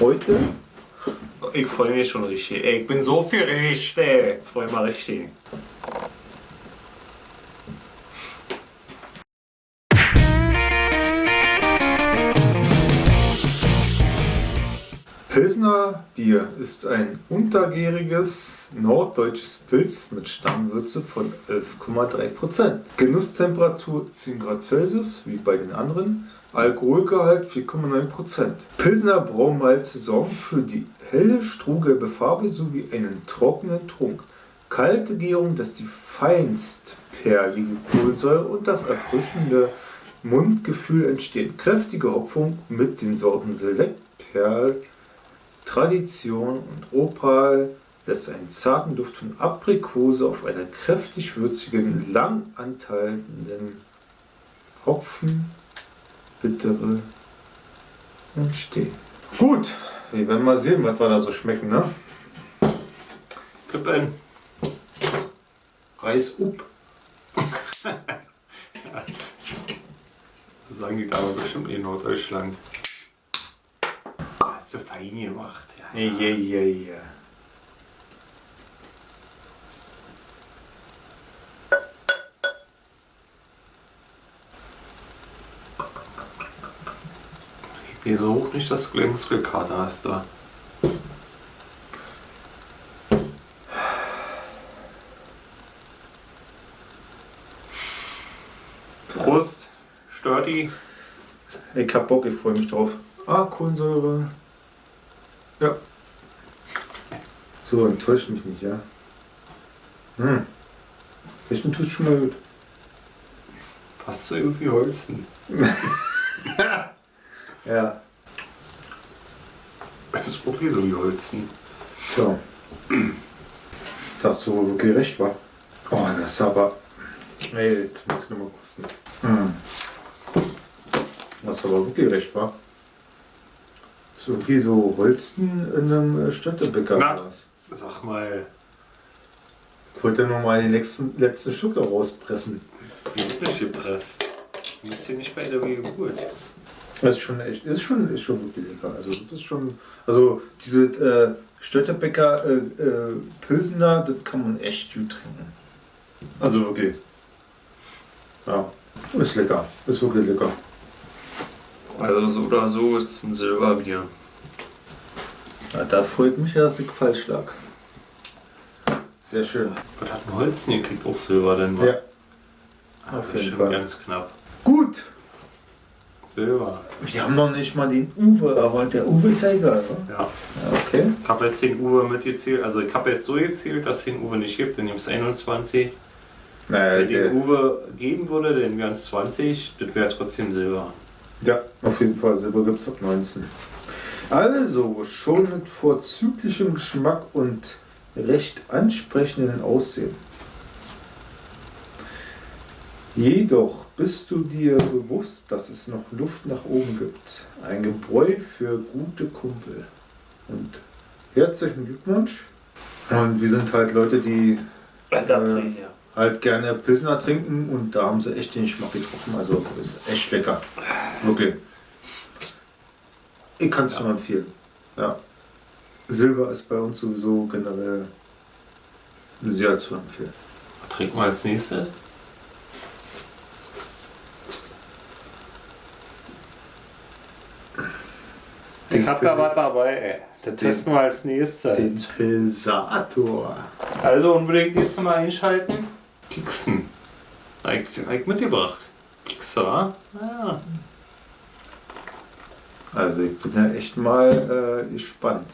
heute. Ich freue mich schon richtig. Ey, ich bin so viel richtig. Ich freue mich richtig. Pilsner Bier ist ein untergäriges norddeutsches Pilz mit Stammwürze von 11,3%. Genusstemperatur 10 Grad Celsius, wie bei den anderen. Alkoholgehalt 4,9%. Pilsner Braumalze sorgen für die helle strohgelbe Farbe sowie einen trockenen Trunk. Kalte Gärung lässt die feinstperlige Kohlensäure und das erfrischende Mundgefühl entstehen. Kräftige Hopfung mit den Sorten Select, Perl, Tradition und Opal lässt einen zarten Duft von Aprikose auf einer kräftig würzigen, lang anteilenden Hopfen bittere entstehen. Gut, wir werden mal sehen, was wir da so schmecken, ne? Kippen. Reis up. Das sagen die Damen bestimmt in Norddeutschland. Hast du fein gemacht. Ja. Ja, ja, ja. Geh so hoch nicht, gleich Muskelkater hast da. Prost, Sturdy. Ich hab Bock, ich freue mich drauf. Ah, Kohlensäure. Ja. So, enttäuscht mich nicht, ja. Hm. Riechen tut schon mal gut. Passt so irgendwie Holzen. Ja. Das ist wirklich so wie Holzen. So. Dass du wirklich recht war. Oh, das ist aber. Ey, jetzt muss ich nochmal kosten. Hm. Das aber wirklich recht war. Das ist irgendwie so Holzen in einem äh, Städtebäcker. Na. oder was? Sag mal, Ich wollte nur mal den letzten, letzten Stück da rauspressen. wie wird nicht gepresst? Du bist hier nicht bei der Geburt. Das ist schon echt, ist schon, ist schon wirklich lecker. Also das ist schon, also diese äh, Stötterbecker äh, äh, Pilsener, das kann man echt gut trinken. Also wirklich. Ja, ist lecker, ist wirklich lecker. Also so oder so ist es ein Silberbier. Ja, da freut mich, ja, dass ich falsch lag. Sehr schön. Was hat ein Holzen gekriegt? Auch Silber denn? Ja, Ah, auf jeden Fall. ganz knapp. Silber. Wir haben noch nicht mal den Uwe, aber der Uwe ist ja egal, oder? Ja. Ja, okay. Ich habe jetzt den Uwe mitgezählt. Also ich habe jetzt so gezählt, dass es den Uwe nicht gibt. Dann gibt es 21. Naja, Wenn der, den Uwe geben würde, dann wären es 20. Das wäre trotzdem Silber. Ja, auf jeden Fall. Silber gibt es ab 19. Also, schon mit vorzüglichem Geschmack und recht ansprechenden Aussehen. Jedoch bist du dir bewusst, dass es noch Luft nach oben gibt. Ein Gebräu für gute Kumpel. Und herzlichen Glückwunsch. Und wir sind halt Leute, die Ähm, halt gerne Pilsner trinken und da haben sie echt den Geschmack getroffen. Also ist echt lecker. Wirklich. Ich kann es nur empfehlen. Ja. Silber ist bei uns sowieso generell sehr zu empfehlen. Was trinken wir als nächstes? Ich hab da was dabei, ey. Das testen wir als nächstes. Den Pilsator. Also unbedingt nächstes Mal einschalten. Keksen. Eigentlich hab ich mitgebracht. Wa? Ja. Also ich bin ja echt mal äh, gespannt.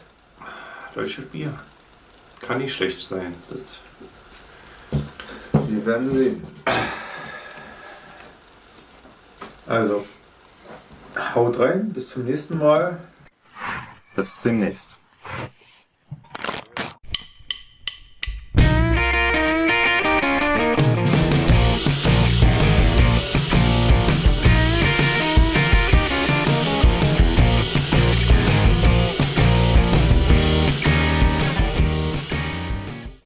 Deutsches Bier. Kann nicht schlecht sein. Das Wir werden sehen. Also, haut rein, bis zum nächsten Mal. Bis demnächst.